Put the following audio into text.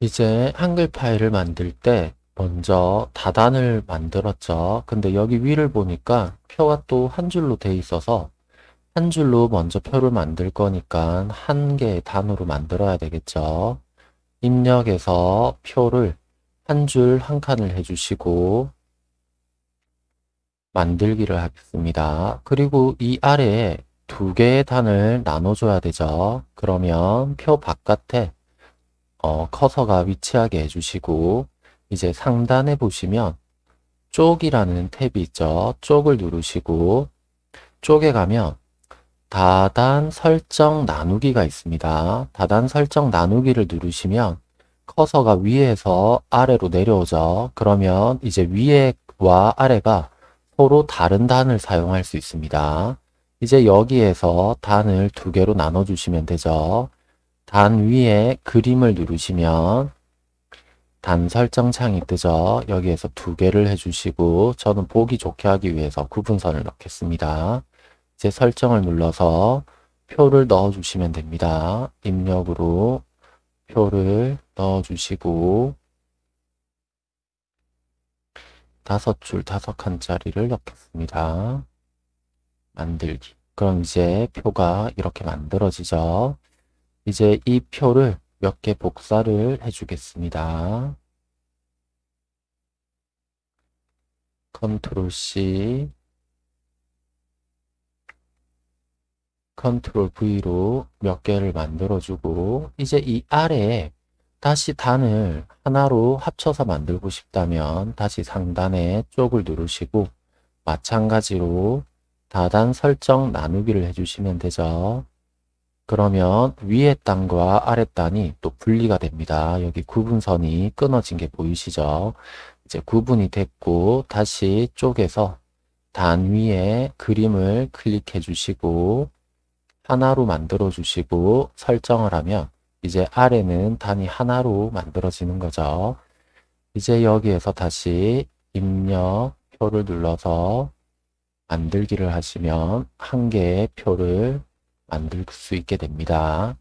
이제 한글 파일을 만들 때 먼저 다단을 만들었죠. 근데 여기 위를 보니까 표가 또 한 줄로 돼 있어서 한 줄로 먼저 표를 만들 거니까 한 개의 단으로 만들어야 되겠죠. 입력에서 표를 한 줄 한 칸을 해주시고 만들기를 하겠습니다. 그리고 이 아래에 두 개의 단을 나눠줘야 되죠. 그러면 표 바깥에 어, 커서가 위치하게 해주시고 이제 상단에 보시면 쪽이라는 탭이 있죠. 쪽을 누르시고 쪽에 가면 다단 설정 나누기가 있습니다. 다단 설정 나누기를 누르시면 커서가 위에서 아래로 내려오죠. 그러면 이제 위에와 아래가 서로 다른 단을 사용할 수 있습니다. 이제 여기에서 단을 두 개로 나눠주시면 되죠. 단 위에 그림을 누르시면 단 설정 창이 뜨죠. 여기에서 두 개를 해주시고 저는 보기 좋게 하기 위해서 구분선을 넣겠습니다. 이제 설정을 눌러서 표를 넣어주시면 됩니다. 입력으로 표를 넣어주시고 다섯 줄 다섯 칸짜리를 넣겠습니다. 만들기. 그럼 이제 표가 이렇게 만들어지죠. 이제 이 표를 몇 개 복사를 해주겠습니다. 컨트롤 C 컨트롤 V로 몇 개를 만들어주고 이제 이 아래에 다시 단을 하나로 합쳐서 만들고 싶다면 다시 상단에 쪽을 누르시고 마찬가지로 다단 설정 나누기를 해주시면 되죠. 그러면 위에 단과 아래 단이 또 분리가 됩니다. 여기 구분선이 끊어진 게 보이시죠? 이제 구분이 됐고 다시 쪽에서 단 위에 그림을 클릭해 주시고 하나로 만들어 주시고 설정을 하면 이제 아래는 단이 하나로 만들어지는 거죠. 이제 여기에서 다시 입력 표를 눌러서 만들기를 하시면 한 개의 표를 만들 수 있게 됩니다.